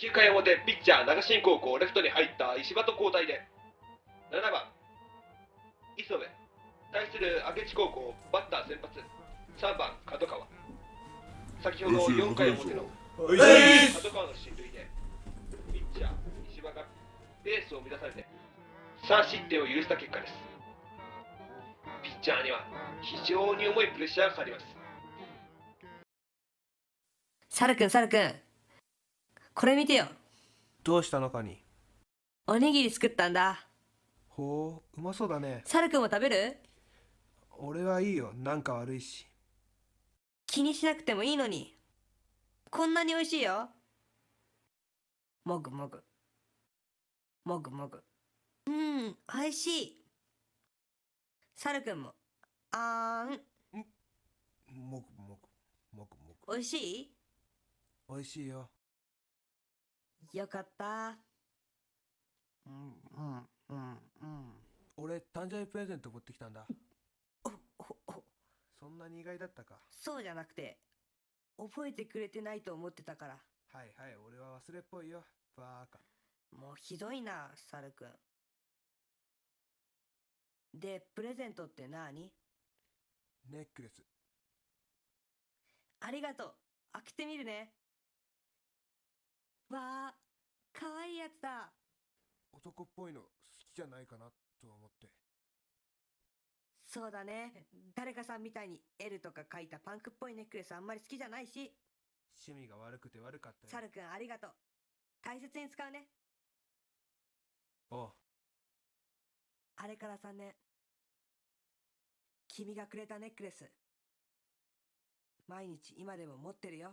9回表ピッチャー長新高校レフトに入った石場と交代で。7番磯部。対する明智高校バッター先発。3番角川。先ほど4回表の。角川の進塁でピッチャー石場がベースを乱されて。3失点を許した結果です。ピッチャーには非常に重いプレッシャーがかかります。サルくんサルくんこれ見てよ。どうしたのかに。おにぎり作ったんだ。ほううまそうだね。サルくんも食べる？俺はいいよ。なんか悪いし。気にしなくてもいいのに。こんなに美味しいよ。もぐもぐ。もぐもぐ。うん美味しい。サルくんも。あーん？もぐもぐ。もぐもぐ。美味しい？美味しいよよかった。うんうんうんうん。俺誕生日プレゼント持ってきたんだ。おおお。そんなに意外だったか？そうじゃなくて覚えてくれてないと思ってたから。はいはい俺は忘れっぽいよ。バーカ。もうひどいなサルくん。でプレゼントって何？ネックレス。ありがとう。開けてみるね。わあかわいいやつだ。男っぽいの好きじゃないかなと思って。そうだね。誰かさんみたいに L とか書いたパンクっぽいネックレスあんまり好きじゃないし。趣味が悪くて悪かったよ。サルくんありがとう。大切に使うね。おう。あれから3年君がくれたネックレス。毎日今でも持ってるよ